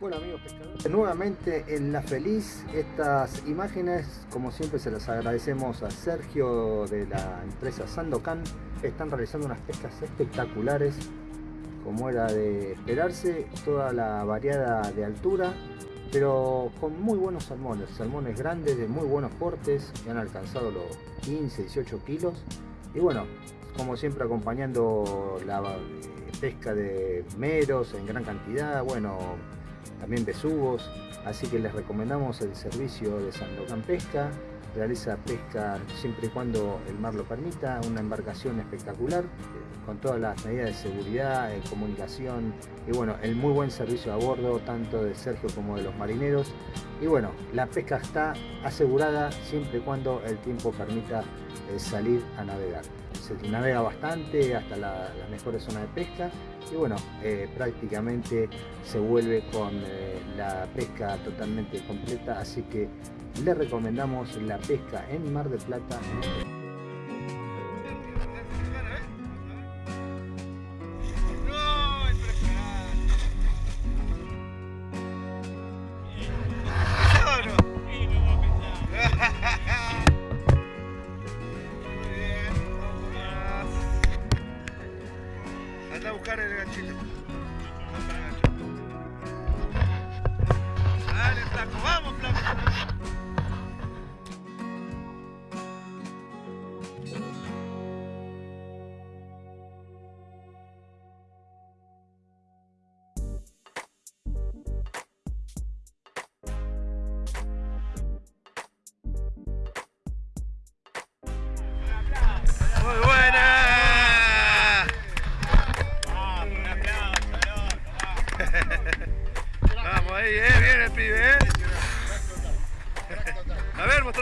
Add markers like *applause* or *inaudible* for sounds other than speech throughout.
Bueno amigos pescadores, nuevamente en La Feliz, estas imágenes como siempre se las agradecemos a Sergio de la empresa Sandocan, están realizando unas pescas espectaculares como era de esperarse, toda la variada de altura, pero con muy buenos salmones, salmones grandes de muy buenos portes que han alcanzado los 15, 18 kilos. Y bueno, como siempre acompañando la pesca de meros en gran cantidad, bueno, también besugos, así que les recomendamos el servicio de Sandocan Pesca, realiza pesca siempre y cuando el mar lo permita, una embarcación espectacular, con todas las medidas de seguridad, de comunicación y bueno, el muy buen servicio a bordo, tanto de Sergio como de los marineros. Y bueno, la pesca está asegurada siempre y cuando el tiempo permita eh, salir a navegar. Se navega bastante hasta la, las mejores zonas de pesca y bueno, eh, prácticamente se vuelve con eh, la pesca totalmente completa, así que le recomendamos la pesca en Mar de Plata.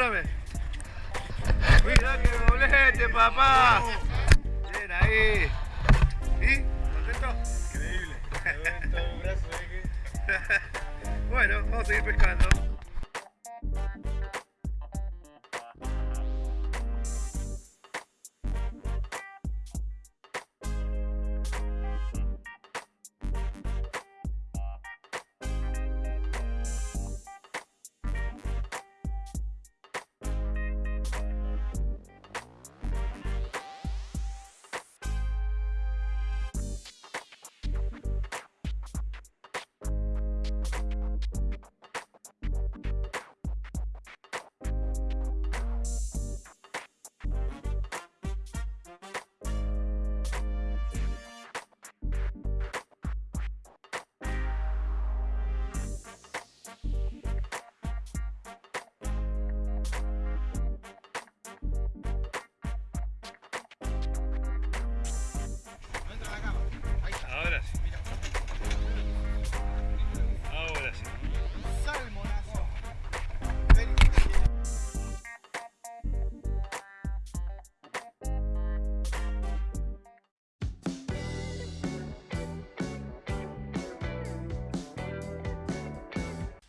A ver, mostrame. Mira que doblete, papá. Bien ahí. ¿Y? ¿Contento? Increíble. *laughs* bueno, vamos a seguir pescando.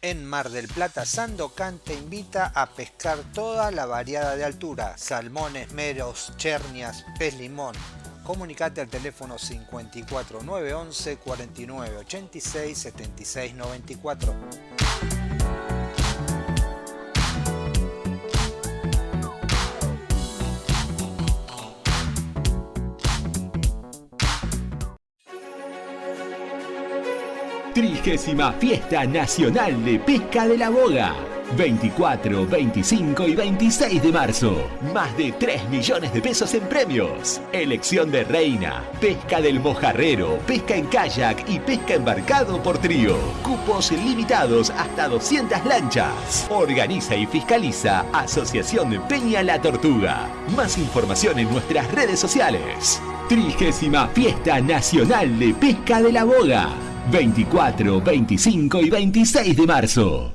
En Mar del Plata, Sandocan te invita a pescar toda la variada de altura, salmones, meros, chernias, pez limón. Comunicate al teléfono 54 911 49 86 76 94. Trigésima Fiesta Nacional de Pesca de la Boga. 24, 25 y 26 de marzo. Más de 3 millones de pesos en premios. Elección de reina, pesca del mojarrero, pesca en kayak y pesca embarcado por trío. Cupos limitados hasta 200 lanchas. Organiza y fiscaliza Asociación Peña La Tortuga. Más información en nuestras redes sociales. Trigésima Fiesta Nacional de Pesca de la Boga. 24, 25 y 26 de marzo.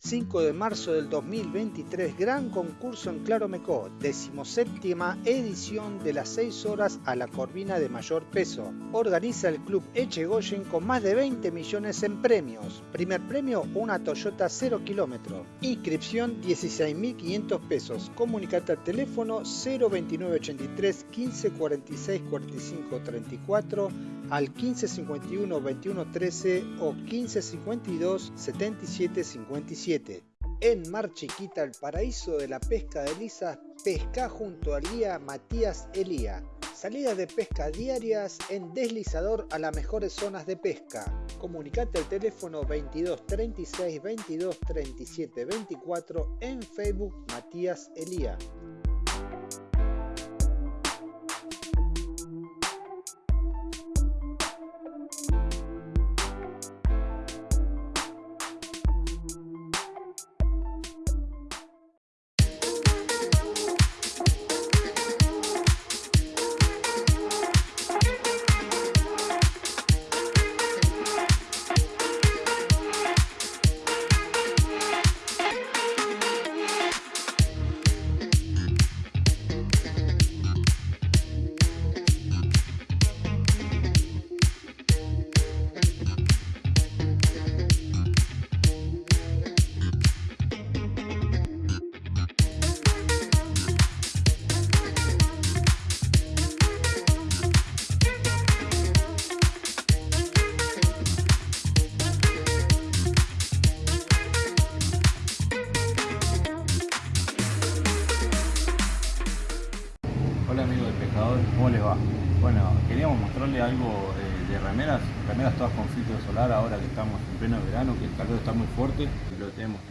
5 de marzo del 2023, gran concurso en Claromecó, decimoséptima edición de las 6 horas a la corvina de mayor peso. Organiza el Club Echegoyen con más de 20 millones en premios. Primer premio, una Toyota 0 kilómetro. Inscripción 16.500 pesos. Comunicate al teléfono 02983 15 46 45 34 al 1551 2113 o 1552 7757. En Mar Chiquita, el paraíso de la pesca de lisas, pesca junto al guía Matías Elía. Salidas de pesca diarias en deslizador a las mejores zonas de pesca. Comunicate al teléfono 22 36 22 37 24 en Facebook Matías Elía.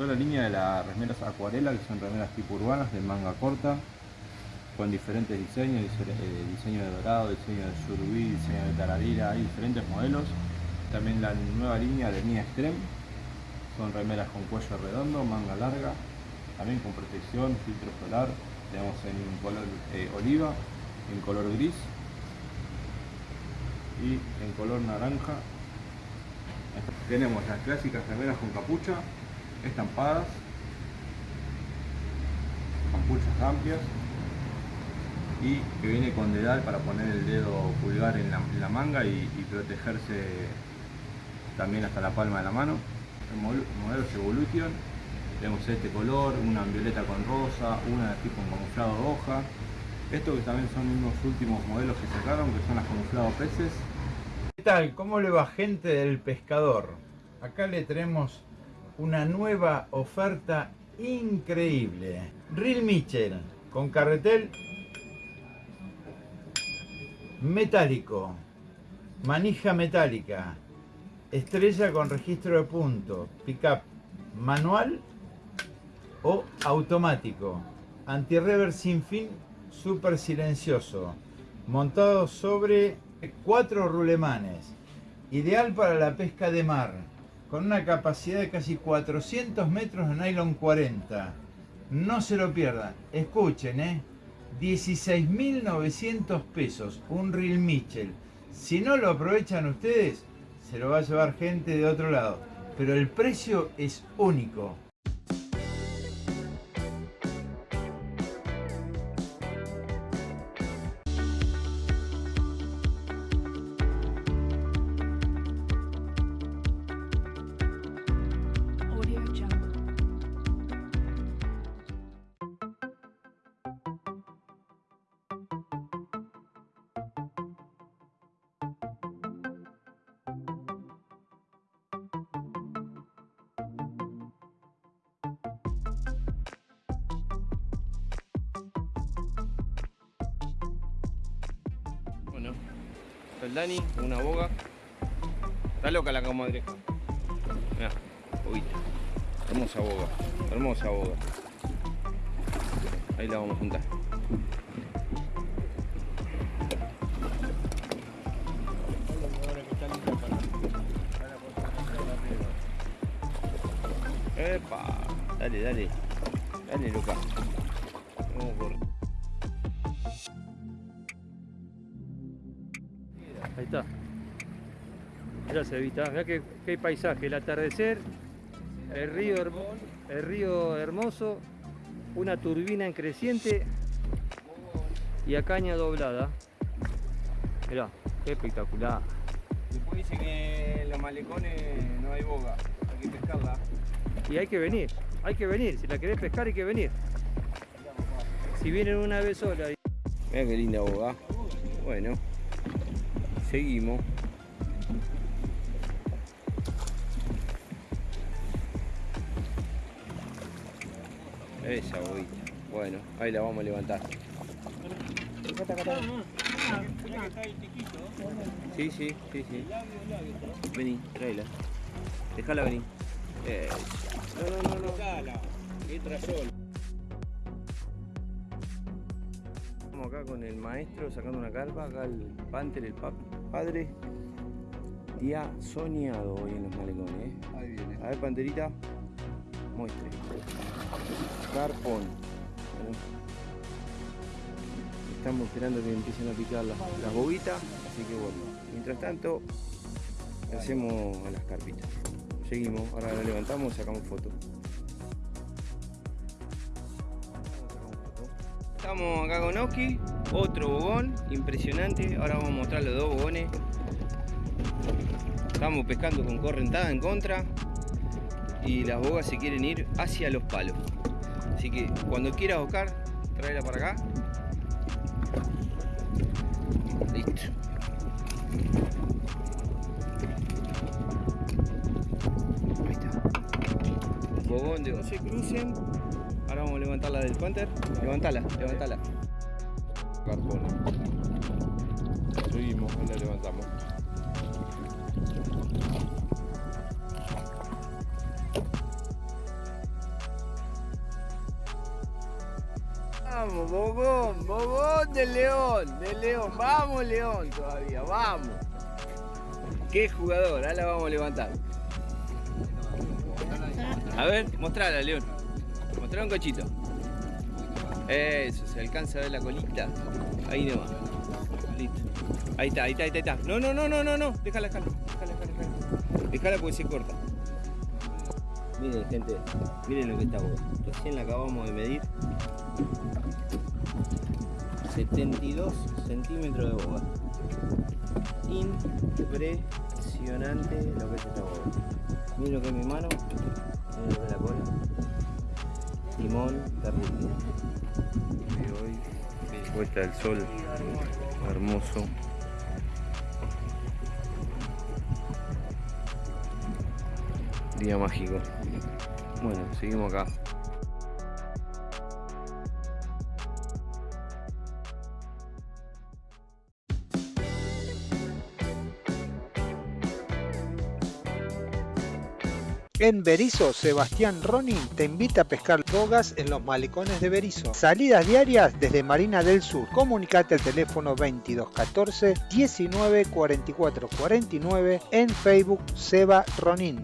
La línea de las remeras acuarela, que son remeras tipo urbanas, de manga corta, con diferentes diseños, dice- eh, diseño de dorado, diseño de surubí, diseño de taradira, hay diferentes modelos. También la nueva línea de Mia Extreme, son remeras con cuello redondo, manga larga, también con protección, filtro solar. Tenemos en color eh, oliva, en color gris y en color naranja. Tenemos las clásicas remeras con capucha, estampadas, capuchas amplias y que viene con dedal para poner el dedo pulgar en la, manga y, protegerse también hasta la palma de la mano. El modelo, Evolution, tenemos este color, una en violeta con rosa, una de tipo en camuflado de hoja. Estos que también son unos últimos modelos que sacaron, que son las camuflado peces. ¿Qué tal? ¿Cómo le va gente del pescador? Acá le tenemos una nueva oferta increíble. Reel Mitchell con carretel metálico, manija metálica, estrella con registro de punto, pickup manual o automático, anti-rever sin fin, súper silencioso, montado sobre cuatro rulemanes, ideal para la pesca de mar, con una capacidad de casi 400 metros de nylon 40. No se lo pierdan, escuchen, ¿eh? 16.900 pesos, un reel Mitchell. Si no lo aprovechan ustedes, se lo va a llevar gente de otro lado. Pero el precio es único. El Dani, una boga. Está loca la comadreja. Mirá, boguita. Hermosa boga, hermosa boga. Ahí la vamos a juntar. Epa, dale, dale. Dale, loca. Ya se vista. Mirá qué, qué paisaje, el atardecer, el río, hermo- el río hermoso, una turbina en creciente y a caña doblada. Mirá, qué espectacular. Después dice que en los malecones no hay boga, hay que pescarla. Y hay que venir, hay que venir. Si la querés pescar hay que venir. Si vienen una vez sola. Mira qué linda boga. Bueno, seguimos. Esa boguita. Bueno, ahí la vamos a levantar. Sí, sí, sí, sí. Vení, tráela. Déjala venir. No, no, no, no. Entra solo. Estamos acá con el maestro sacando una carpa, acá el Panther, el pap- padre. Día soñado hoy en los malecones, ¿eh? Ahí viene. A ver, Panterita, muestre. Carpón. Bueno. Estamos esperando que empiecen a picar las, las bobitas, así que bueno. Mientras tanto, hacemos las carpitas. Seguimos, ahora la levantamos y sacamos foto. Estamos acá con Oski, otro bogón, impresionante. Ahora vamos a mostrar los dos bogones. Estamos pescando con correntada en contra y las bogas se quieren ir hacia los palos. Así que cuando quieras Oscar, tráela para acá. Listo. Ahí está. Bogón de no se crucen. Ahora vamos a levantar la del Panther. Levantala, levantala. Carpón. Seguimos, ahí la levantamos. Vamos, Bogón, Bogón de León, de León, vamos León todavía, vamos. Qué jugador, ahora la vamos a levantar. A ver, mostrala León. Mostrala un cochito. Eso, se alcanza a ver la colita. Ahí nomás. Listo. Ahí está, ahí está, ahí está. No, no, no, no, no, no. Déjala, déjala, déjala, déjala, déjala. Porque se corta. Miren gente, miren lo que está. Recién la acabamos de medir. 72 centímetros de boga. Impresionante lo que es esta boga. Miren lo que es mi mano, miren lo que es la cola. Timón terrible. Y hoy puesta el sol, hermoso. Día mágico. Bueno, seguimos acá. En Berizo, Sebastián Ronin te invita a pescar bogas en los malecones de Berizo. Salidas diarias desde Marina del Sur. Comunicate al teléfono 2214 19 44 49 en Facebook Seba Ronin.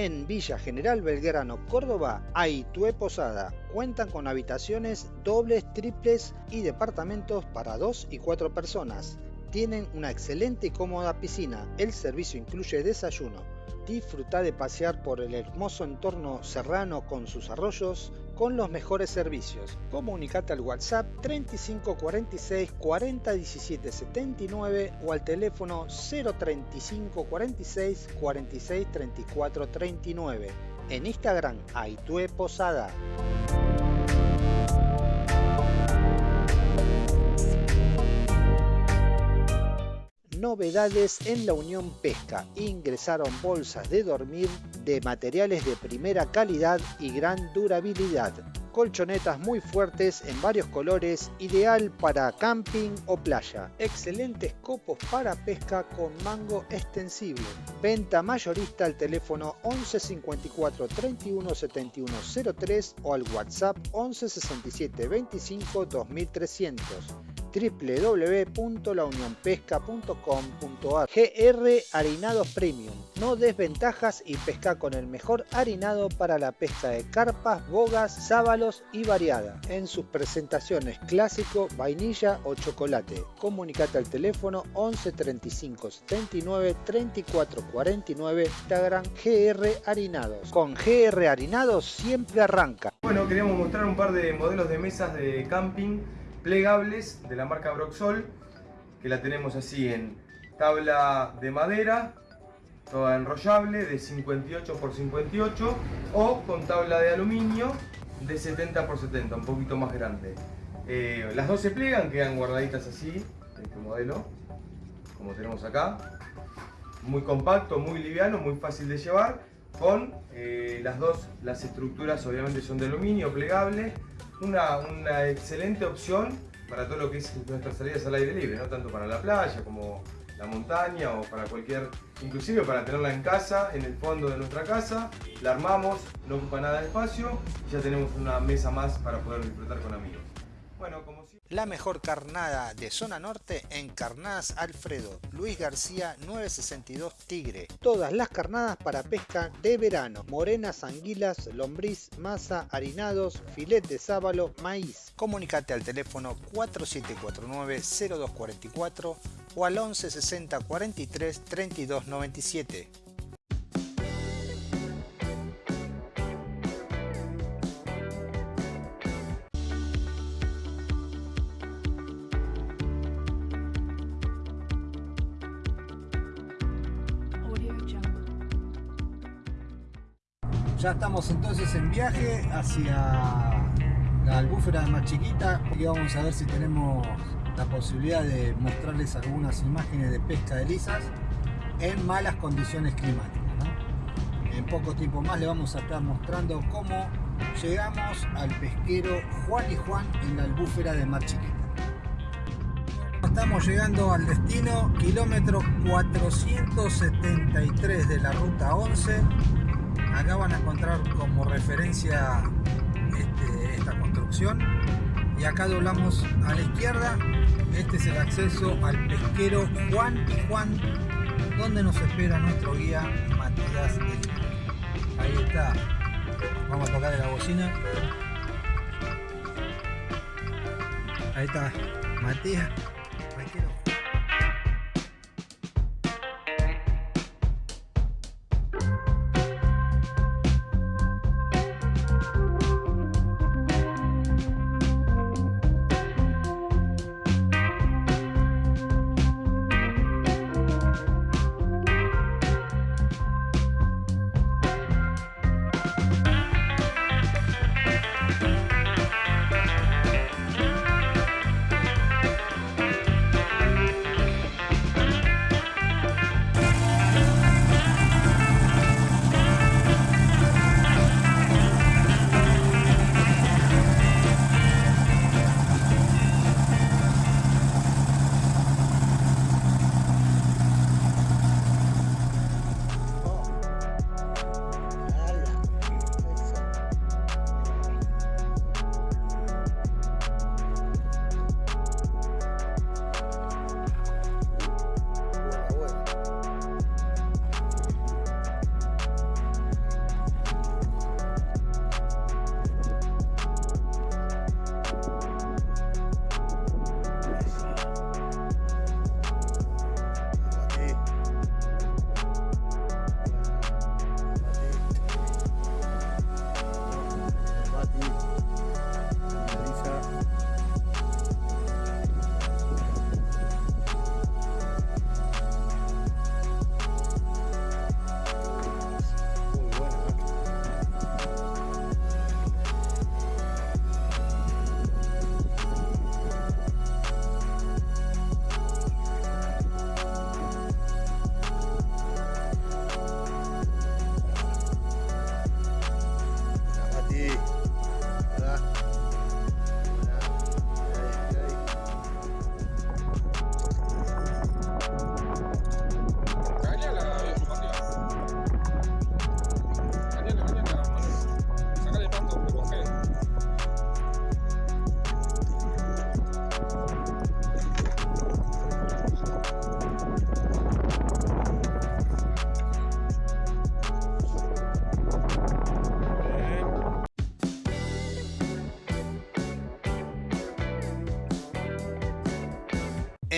En Villa General Belgrano, Córdoba, hay Posada. Cuentan con habitaciones dobles, triples y departamentos para dos y cuatro personas. Tienen una excelente y cómoda piscina. El servicio incluye desayuno. Disfruta de pasear por el hermoso entorno serrano con sus arroyos con los mejores servicios. Comunicate al WhatsApp 35 46 40 17 79 o al teléfono 035 46 46 34 39. En Instagram, Aitue Posada. Novedades en la Unión Pesca. Ingresaron bolsas de dormir de materiales de primera calidad y gran durabilidad. Colchonetas muy fuertes en varios colores, ideal para camping o playa. Excelentes copos para pesca con mango extensible. Venta mayorista al teléfono 11 54 31 71 03 o al WhatsApp 11 67 25 2300. www.launionpesca.com.ar GR Harinados Premium. No desventajas y pesca con el mejor harinado para la pesca de carpas, bogas, sábalos y variada. En sus presentaciones clásico, vainilla o chocolate. Comunicate al teléfono 11 35 79 34 49 Instagram GR Harinados. Con GR Harinados siempre arranca. Bueno, queríamos mostrar un par de modelos de mesas de camping plegables de la marca Broxol, que la tenemos así en tabla de madera, toda enrollable de 58 x 58 o con tabla de aluminio de 70 x 70, un poquito más grande. Eh, las dos se plegan, quedan guardaditas así, este modelo, como tenemos acá. Muy compacto, muy liviano, muy fácil de llevar, con eh, las dos, las estructuras obviamente son de aluminio, plegable, una, una, excelente opción para todo lo que es nuestras salidas al aire libre, no tanto para la playa como la montaña o para cualquier, inclusive para tenerla en casa, en el fondo de nuestra casa, la armamos, no ocupa nada de espacio y ya tenemos una mesa más para poder disfrutar con amigos. Bueno. La mejor carnada de zona norte en Carnadas Alfredo, Luis García 962 Tigre. Todas las carnadas para pesca de verano, morenas, anguilas, lombriz, masa, harinados, filet de sábalo, maíz. Comunicate al teléfono 4749-0244 o al 11 60 43 32 97. Ya estamos entonces en viaje hacia la albúfera más chiquita y vamos a ver si tenemos la posibilidad de mostrarles algunas imágenes de pesca de lisas en malas condiciones climáticas. En poco tiempo más le vamos a estar mostrando cómo llegamos al pesquero Juan y Juan en la albúfera de Mar Chiquita. Estamos llegando al destino, kilómetro 473 de la ruta 11. Acá van a encontrar como referencia este, esta construcción. Y acá doblamos a la izquierda. Este es el acceso al pesquero Juan y Juan donde nos espera nuestro guía Matías ahí está. Vamos a tocar la bocina. Ahí está Matías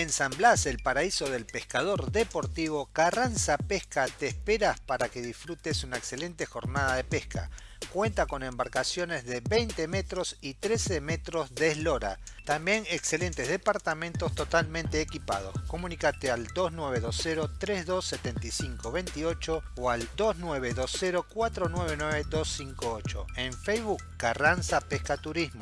En San Blas, el paraíso del pescador deportivo, Carranza Pesca te espera para que disfrutes una excelente jornada de pesca. Cuenta con embarcaciones de 20 metros y 13 metros de eslora. También excelentes departamentos totalmente equipados. Comunicate al 2920-327528 o al 2920-499258. En Facebook, Carranza Pesca Turismo.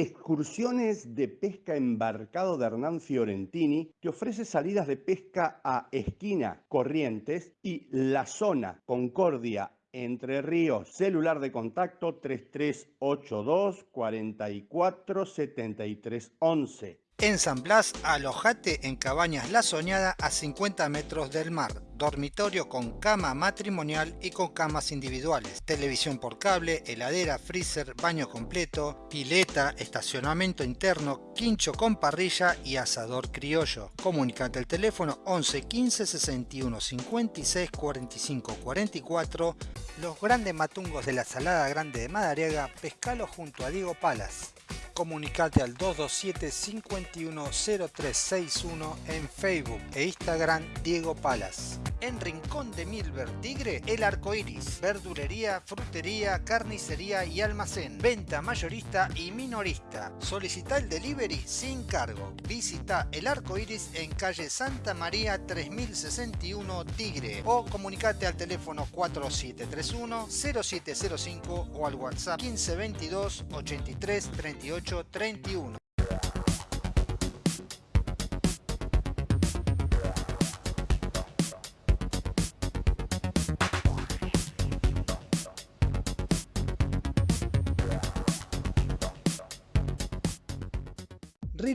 Excursiones de pesca embarcado de Hernán Fiorentini te ofrece salidas de pesca a Esquina, Corrientes y La Zona, Concordia, Entre Ríos. Celular de contacto 3382 44 73 11. En San Blas, alojate en Cabañas La Soñada a 50 metros del mar. Dormitorio con cama matrimonial y con camas individuales. Televisión por cable, heladera, freezer, baño completo, pileta, estacionamiento interno, quincho con parrilla y asador criollo. Comunicate al teléfono 11 15 61 56 45 44. Los grandes matungos de la Salada Grande de Madariaga, pescalo junto a Diego Palas comunicate al 227-510361 en Facebook e Instagram Diego Palas. En Rincón de Milver Tigre, El Arco Iris, verdulería, frutería, carnicería y almacén, venta mayorista y minorista. Solicita el delivery sin cargo. Visita El Arco Iris en calle Santa María 3061 Tigre o comunicate al teléfono 4731 0705 o al WhatsApp 1522 83 38 31.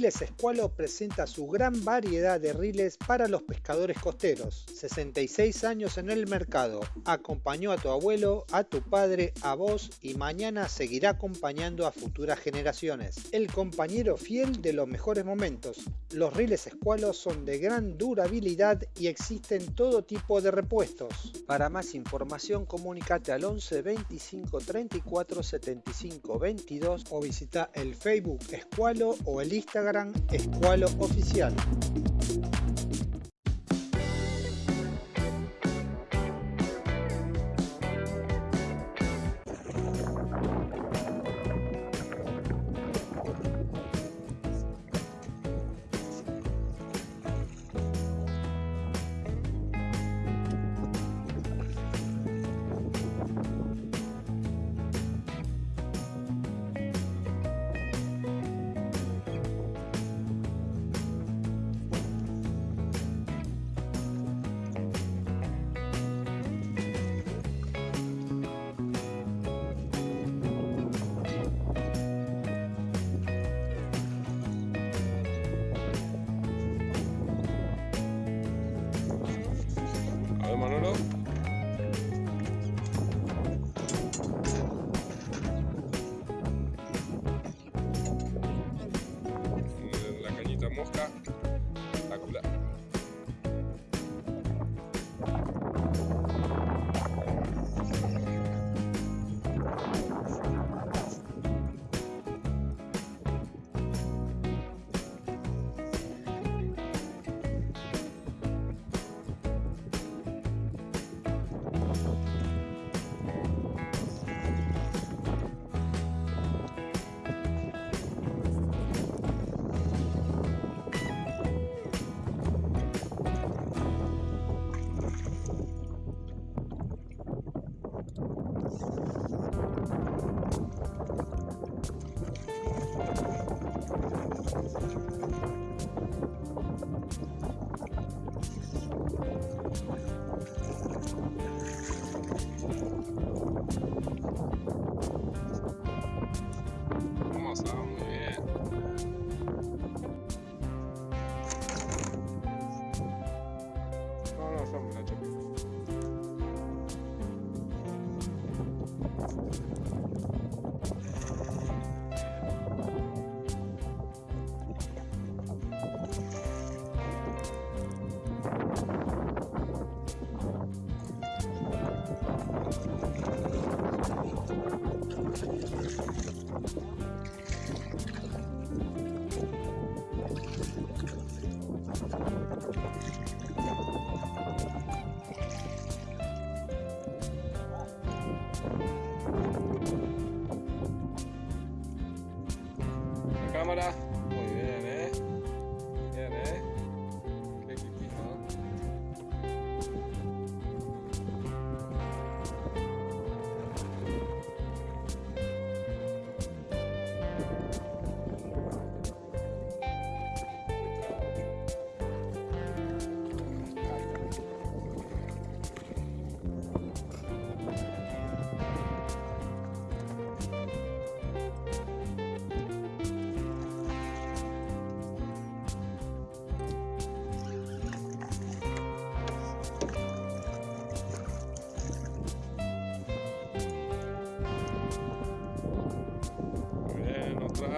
Riles Escualo presenta su gran variedad de riles para los pescadores costeros. 66 años en el mercado. Acompañó a tu abuelo, a tu padre, a vos y mañana seguirá acompañando a futuras generaciones. El compañero fiel de los mejores momentos. Los riles Escualo son de gran durabilidad y existen todo tipo de repuestos. Para más información comunícate al 11 25 34 75 22 o visita el Facebook Escualo o el Instagram Escualo Oficial. ahora.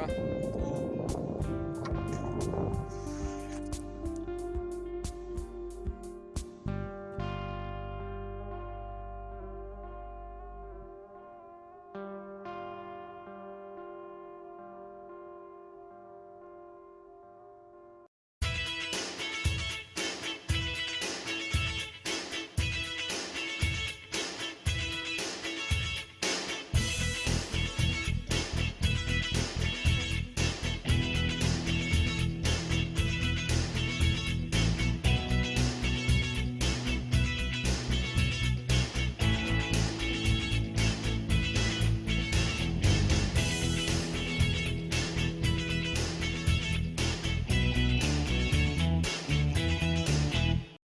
пока.